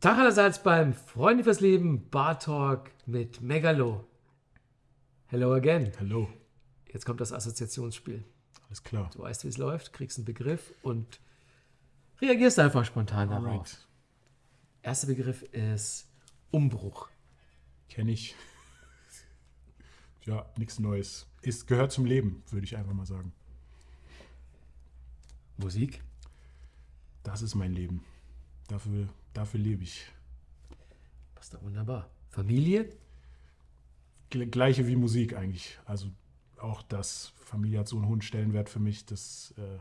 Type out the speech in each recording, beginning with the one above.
Tag allerseits beim Freunde fürs Leben Bar Talk mit Megalo. Hello again. Hello. Jetzt kommt das Assoziationsspiel. Alles klar. Du weißt, wie es läuft, kriegst einen Begriff und reagierst einfach spontan darauf. Alright. Erster Begriff ist Umbruch. Kenne ich. Ja, nichts Neues. Ist, gehört zum Leben, würde ich einfach mal sagen. Musik. Das ist mein Leben. Dafür, dafür lebe ich. Passt doch wunderbar. Familie. Gle- Gleiche wie Musik eigentlich. Also auch das, Familie hat so einen hohen Stellenwert für mich, dass äh,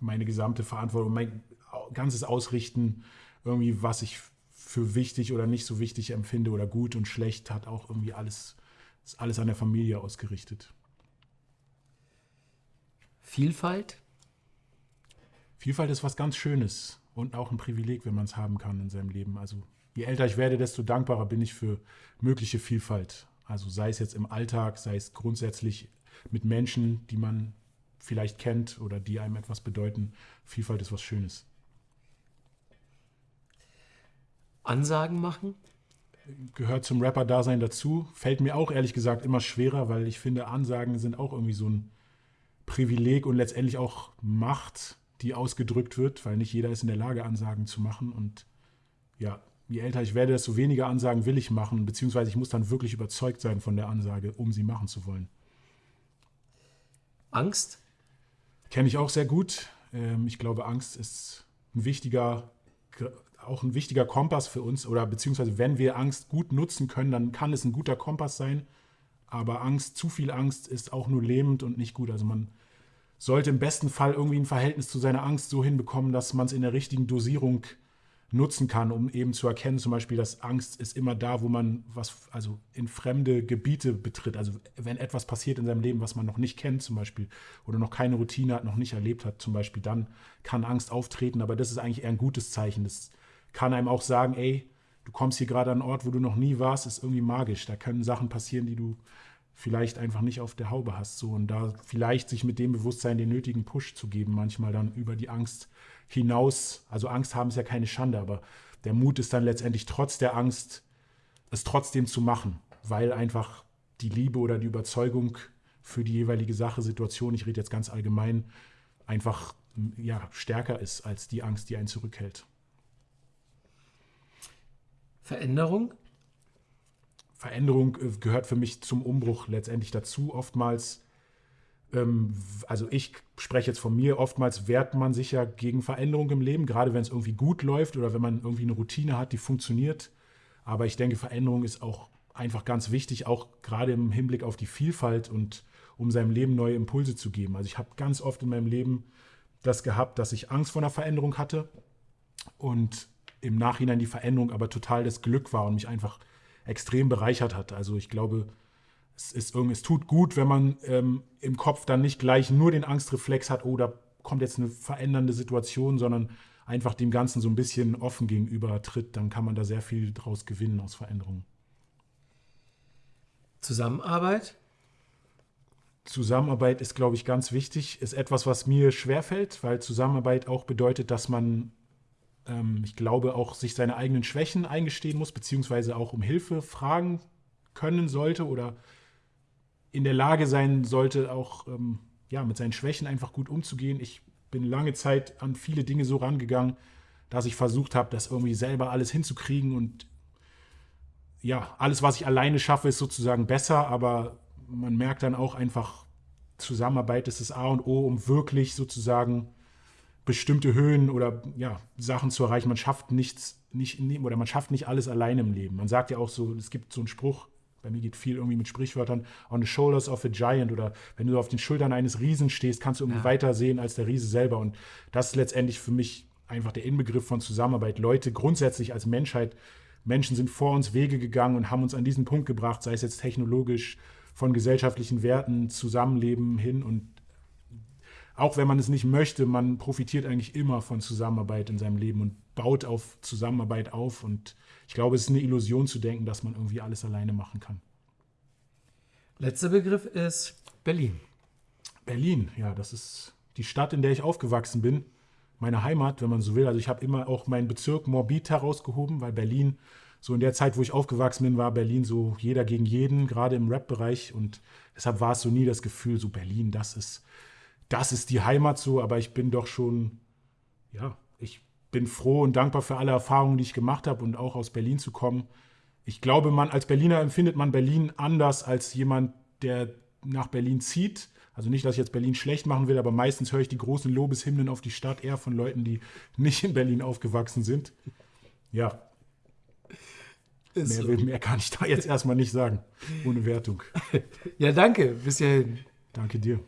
meine gesamte Verantwortung, mein ganzes Ausrichten, irgendwie, was ich für wichtig oder nicht so wichtig empfinde oder gut und schlecht, hat auch irgendwie alles, ist alles an der Familie ausgerichtet. Vielfalt. Vielfalt ist was ganz Schönes und auch ein Privileg, wenn man es haben kann in seinem Leben. Also je älter ich werde, desto dankbarer bin ich für mögliche Vielfalt. Also sei es jetzt im Alltag, sei es grundsätzlich mit Menschen, die man vielleicht kennt oder die einem etwas bedeuten. Vielfalt ist was Schönes. Ansagen machen. Gehört zum Rapper-Dasein dazu. Fällt mir auch ehrlich gesagt immer schwerer, weil ich finde, Ansagen sind auch irgendwie so ein Privileg und letztendlich auch Macht, die ausgedrückt wird, weil nicht jeder ist in der Lage, Ansagen zu machen. Und ja, je älter ich werde, desto weniger Ansagen will ich machen, beziehungsweise ich muss dann wirklich überzeugt sein von der Ansage, um sie machen zu wollen. Angst. Kenne ich auch sehr gut. Ähm, Ich glaube, Angst ist ein wichtiger, auch ein wichtiger Kompass für uns. Oder beziehungsweise, wenn wir Angst gut nutzen können, dann kann es ein guter Kompass sein. Aber Angst, zu viel Angst ist auch nur lähmend und nicht gut. Also man sollte im besten Fall irgendwie ein Verhältnis zu seiner Angst so hinbekommen, dass man es in der richtigen Dosierung nutzen kann, um eben zu erkennen, zum Beispiel, dass Angst ist immer da, wo man was, also in fremde Gebiete betritt. Also wenn etwas passiert in seinem Leben, was man noch nicht kennt, zum Beispiel, oder noch keine Routine hat, noch nicht erlebt hat, zum Beispiel, dann kann Angst auftreten. Aber das ist eigentlich eher ein gutes Zeichen. Das kann einem auch sagen, ey, du kommst hier gerade an einen Ort, wo du noch nie warst, ist irgendwie magisch. Da können Sachen passieren, die du vielleicht einfach nicht auf der Haube hast. So. Und da vielleicht sich mit dem Bewusstsein den nötigen Push zu geben, manchmal dann über die Angst hinaus. Also Angst haben ist ja keine Schande, aber der Mut ist dann letztendlich trotz der Angst, es trotzdem zu machen, weil einfach die Liebe oder die Überzeugung für die jeweilige Sache, Situation, ich rede jetzt ganz allgemein, einfach ja, stärker ist als die Angst, die einen zurückhält. Veränderung. Veränderung äh, gehört für mich zum Umbruch letztendlich dazu. Oftmals, ähm, also ich spreche jetzt von mir, oftmals wehrt man sich ja gegen Veränderung im Leben, gerade wenn es irgendwie gut läuft oder wenn man irgendwie eine Routine hat, die funktioniert. Aber ich denke, Veränderung ist auch einfach ganz wichtig, auch gerade im Hinblick auf die Vielfalt und um seinem Leben neue Impulse zu geben. Also ich habe ganz oft in meinem Leben das gehabt, dass ich Angst vor einer Veränderung hatte und im Nachhinein die Veränderung aber total das Glück war und mich einfach extrem bereichert hat. Also ich glaube, es, ist irgendwie, es tut gut, wenn man ähm, im Kopf dann nicht gleich nur den Angstreflex hat, oh, da kommt jetzt eine verändernde Situation, sondern einfach dem Ganzen so ein bisschen offen gegenüber tritt, dann kann man da sehr viel draus gewinnen aus Veränderungen. Zusammenarbeit. Zusammenarbeit ist, glaube ich, ganz wichtig, ist etwas, was mir schwerfällt, weil Zusammenarbeit auch bedeutet, dass man, ähm, ich glaube, auch sich seine eigenen Schwächen eingestehen muss, beziehungsweise auch um Hilfe fragen können sollte oder in der Lage sein sollte, auch ähm, ja, mit seinen Schwächen einfach gut umzugehen. Ich bin lange Zeit an viele Dinge so rangegangen, dass ich versucht habe, das irgendwie selber alles hinzukriegen und ja, alles, was ich alleine schaffe, ist sozusagen besser, aber man merkt dann auch einfach, Zusammenarbeit ist das A und O, um wirklich sozusagen bestimmte Höhen oder ja, Sachen zu erreichen. Man schafft nichts, nicht, oder man schafft nicht alles alleine im Leben. Man sagt ja auch so, es gibt so einen Spruch, bei mir geht viel irgendwie mit Sprichwörtern, on the shoulders of a giant oder wenn du auf den Schultern eines Riesen stehst, kannst du irgendwie Ja. weiter sehen als der Riese selber. Und das ist letztendlich für mich einfach der Inbegriff von Zusammenarbeit. Leute grundsätzlich als Menschheit, Menschen sind vor uns Wege gegangen und haben uns an diesen Punkt gebracht, sei es jetzt technologisch, von gesellschaftlichen Werten, Zusammenleben hin und auch wenn man es nicht möchte, man profitiert eigentlich immer von Zusammenarbeit in seinem Leben und baut auf Zusammenarbeit auf. Und ich glaube, es ist eine Illusion zu denken, dass man irgendwie alles alleine machen kann. Letzter Begriff ist Berlin. Berlin, ja, das ist die Stadt, in der ich aufgewachsen bin. meine Heimat, wenn man so will. Also ich habe immer auch meinen Bezirk Morbid herausgehoben, weil Berlin, so in der Zeit, wo ich aufgewachsen bin, war Berlin so jeder gegen jeden, gerade im Rap-Bereich. Und deshalb war es so nie das Gefühl, so Berlin, das ist, das ist die Heimat so. Aber ich bin doch schon, ja, ich bin froh und dankbar für alle Erfahrungen, die ich gemacht habe und auch aus Berlin zu kommen. Ich glaube, man als Berliner empfindet man Berlin anders als jemand, der nach Berlin zieht. Also nicht, dass ich jetzt Berlin schlecht machen will, aber meistens höre ich die großen Lobeshymnen auf die Stadt eher von Leuten, die nicht in Berlin aufgewachsen sind. Ja. Mehr, will, mehr kann ich da jetzt erstmal nicht sagen. Ohne Wertung. Ja, danke. Bis hierhin. Danke dir.